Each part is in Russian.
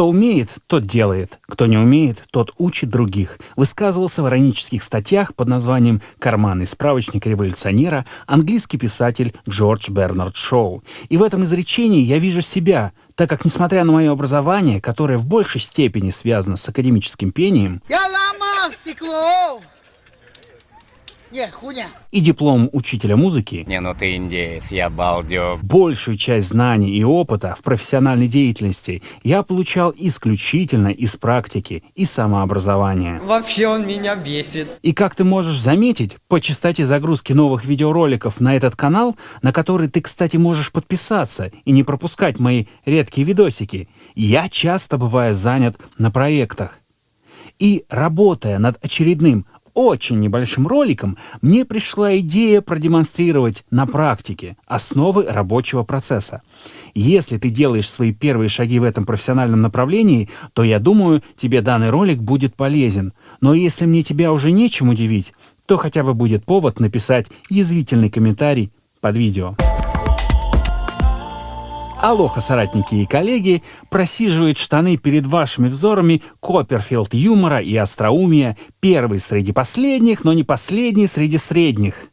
Кто умеет, тот делает. Кто не умеет, тот учит других. Высказывался в иронических статьях под названием «Карманный справочник революционера» английский писатель Джордж Бернард Шоу. И в этом изречении я вижу себя, так как, несмотря на мое образование, которое в большей степени связано с академическим пением, не, хуйня. И диплом учителя музыки. Не, ну ты индеец, я балдю. Большую часть знаний и опыта в профессиональной деятельности я получал исключительно из практики и самообразования. Вообще он меня бесит. И как ты можешь заметить, по частоте загрузки новых видеороликов на этот канал, на который ты, кстати, можешь подписаться и не пропускать мои редкие видосики, я часто бываю занят на проектах. И работая над очередным очень небольшим роликом мне пришла идея продемонстрировать на практике основы рабочего процесса. Если ты делаешь свои первые шаги в этом профессиональном направлении, то я думаю, тебе данный ролик будет полезен. Но если мне тебя уже нечем удивить, то хотя бы будет повод написать язвительный комментарий под видео. Алоха, соратники и коллеги, просиживает штаны перед вашими взорами Копперфилд юмора и остроумия, первый среди последних, но не последний среди средних.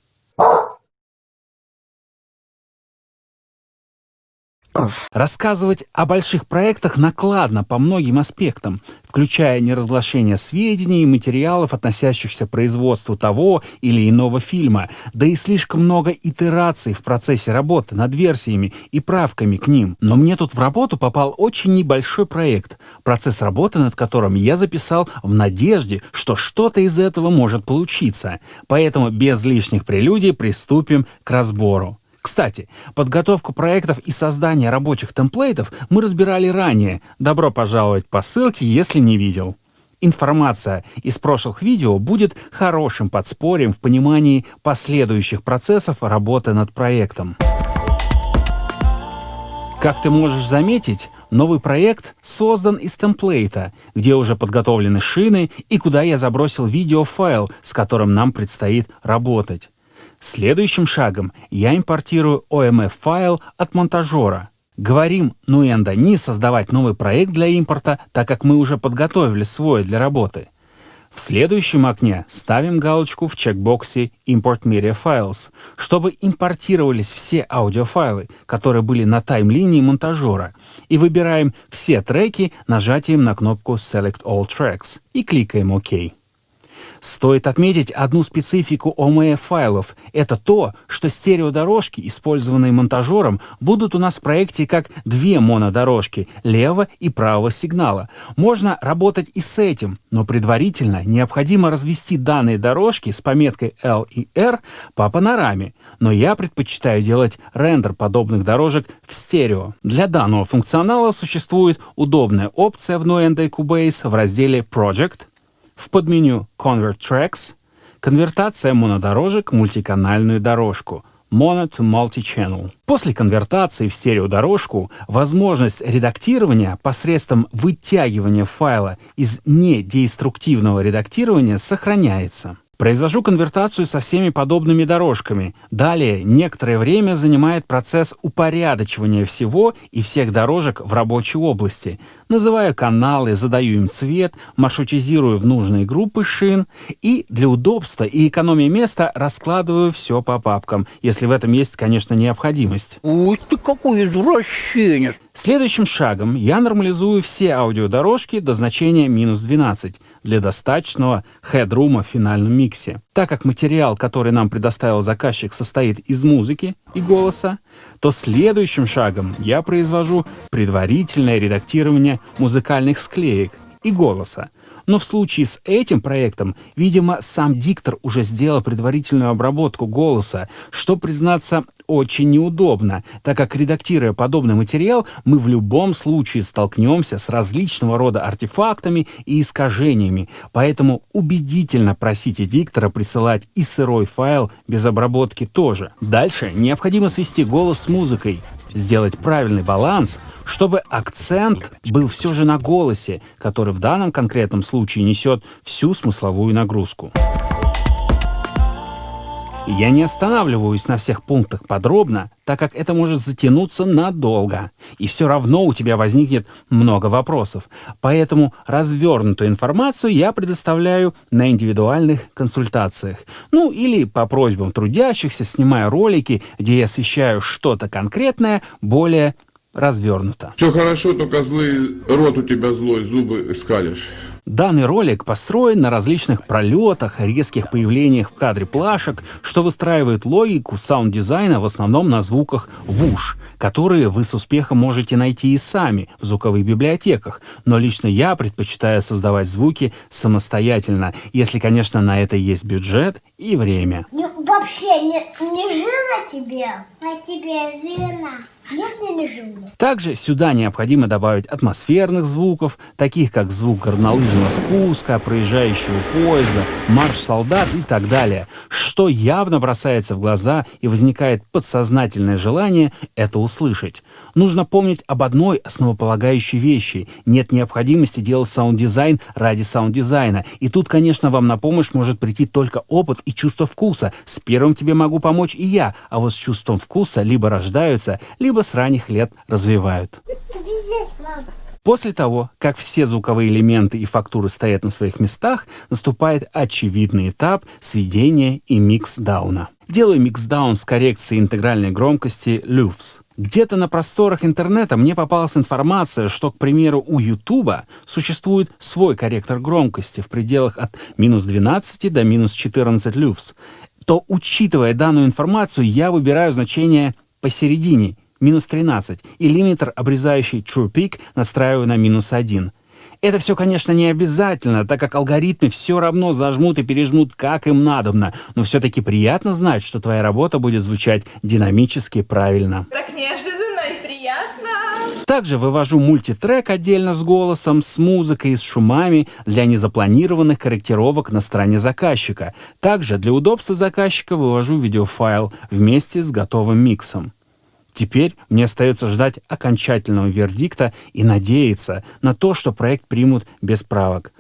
Рассказывать о больших проектах накладно по многим аспектам, включая неразглашение сведений и материалов, относящихся к производству того или иного фильма, да и слишком много итераций в процессе работы над версиями и правками к ним. Но мне тут в работу попал очень небольшой проект, процесс работы над которым я записал в надежде, что что-то из этого может получиться. Поэтому без лишних прелюдий приступим к разбору. Кстати, подготовку проектов и создание рабочих темплейтов мы разбирали ранее. Добро пожаловать по ссылке, если не видел. Информация из прошлых видео будет хорошим подспорьем в понимании последующих процессов работы над проектом. Как ты можешь заметить, новый проект создан из темплейта, где уже подготовлены шины и куда я забросил видеофайл, с которым нам предстоит работать. Следующим шагом я импортирую OMF-файл от монтажера. Говорим Nuendo не создавать новый проект для импорта, так как мы уже подготовили свой для работы. В следующем окне ставим галочку в чекбоксе Import Media Files, чтобы импортировались все аудиофайлы, которые были на таймлинии монтажера, и выбираем все треки нажатием на кнопку Select All Tracks и кликаем ОК. Стоит отметить одну специфику OMF-файлов. Это то, что стереодорожки, использованные монтажером, будут у нас в проекте как две монодорожки левого и правого сигнала. Можно работать и с этим, но предварительно необходимо развести данные дорожки с пометкой L и R по панораме. Но я предпочитаю делать рендер подобных дорожек в стерео. Для данного функционала существует удобная опция в Nuendo Cubase в разделе Project — в подменю Convert Tracks конвертация монодорожек в мультиканальную дорожку Mono to Multi-Channel. После конвертации в стереодорожку возможность редактирования посредством вытягивания файла из недееструктивного редактирования сохраняется. Произвожу конвертацию со всеми подобными дорожками. Далее некоторое время занимает процесс упорядочивания всего и всех дорожек в рабочей области. Называю каналы, задаю им цвет, маршрутизирую в нужные группы шин и для удобства и экономии места раскладываю все по папкам, если в этом есть, конечно, необходимость. Ух ты, какой извращенец! Следующим шагом я нормализую все аудиодорожки до значения минус 12 для достаточного хедрума в финальном миксе. Так как материал, который нам предоставил заказчик, состоит из музыки и голоса, то следующим шагом я произвожу предварительное редактирование музыкальных склеек и голоса, но в случае с этим проектом, видимо, сам диктор уже сделал предварительную обработку голоса, что, признаться, очень неудобно, так как, редактируя подобный материал, мы в любом случае столкнемся с различного рода артефактами и искажениями, поэтому убедительно просите диктора присылать и сырой файл без обработки тоже. Дальше необходимо свести голос с музыкой, сделать правильный баланс, чтобы акцент был все же на голосе, который в данном конкретном случае несет всю смысловую нагрузку. Я не останавливаюсь на всех пунктах подробно, так как это может затянуться надолго, и все равно у тебя возникнет много вопросов. Поэтому развернутую информацию я предоставляю на индивидуальных консультациях. Ну или по просьбам трудящихся, снимая ролики, где я освещаю что-то конкретное более развернуто. Все хорошо, только злый рот у тебя злой, зубы скалишь. Данный ролик построен на различных пролетах, резких появлениях в кадре плашек, что выстраивает логику саунд-дизайна в основном на звуках whoosh, которые вы с успехом можете найти и сами в звуковых библиотеках. Но лично я предпочитаю создавать звуки самостоятельно, если, конечно, на это есть бюджет и время. Не- вообще не, не жила тебе, а тебе жена. Также сюда необходимо добавить атмосферных звуков, таких как звук горнолыжного спуска, проезжающего поезда, марш солдат и так далее, что явно бросается в глаза и возникает подсознательное желание это услышать. Нужно помнить об одной основополагающей вещи. Нет необходимости делать саунд-дизайн ради саунд-дизайна. И тут, конечно, вам на помощь может прийти только опыт и чувство вкуса. С первым тебе могу помочь и я, а вот с чувством вкуса либо рождаются, либо с ранних лет развивают. После того, как все звуковые элементы и фактуры стоят на своих местах, наступает очевидный этап сведения и миксдауна. Делаю миксдаун с коррекцией интегральной громкости LUFS. Где-то на просторах интернета мне попалась информация, что, к примеру, у YouTube существует свой корректор громкости в пределах от минус 12 до минус 14 LUFS. То, учитывая данную информацию, я выбираю значение посередине, минус 13, и лимитер, обрезающий True Peak, настраиваю на минус 1. Это все, конечно, не обязательно, так как алгоритмы все равно зажмут и пережмут, как им надобно, но все-таки приятно знать, что твоя работа будет звучать динамически правильно. Так неожиданно и приятно. Также вывожу мультитрек отдельно с голосом, с музыкой и с шумами для незапланированных корректировок на стороне заказчика. Также для удобства заказчика вывожу видеофайл вместе с готовым миксом. Теперь мне остается ждать окончательного вердикта и надеяться на то, что проект примут без правок.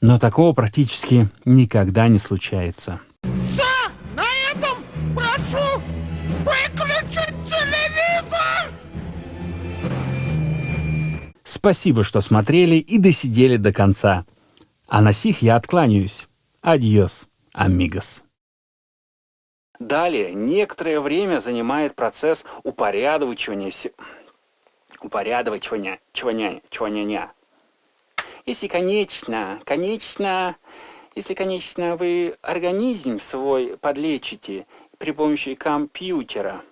Но такого практически никогда не случается. На этом прошу выключить телевизор! Спасибо, что смотрели и досидели до конца. А на сих я откланяюсь. Адьос, амигос. Далее некоторое время занимает процесс упорядочивания, упорядочивания, чваня, чваняня. Если, конечно, конечно, если, конечно, вы организм свой подлечите при помощи компьютера,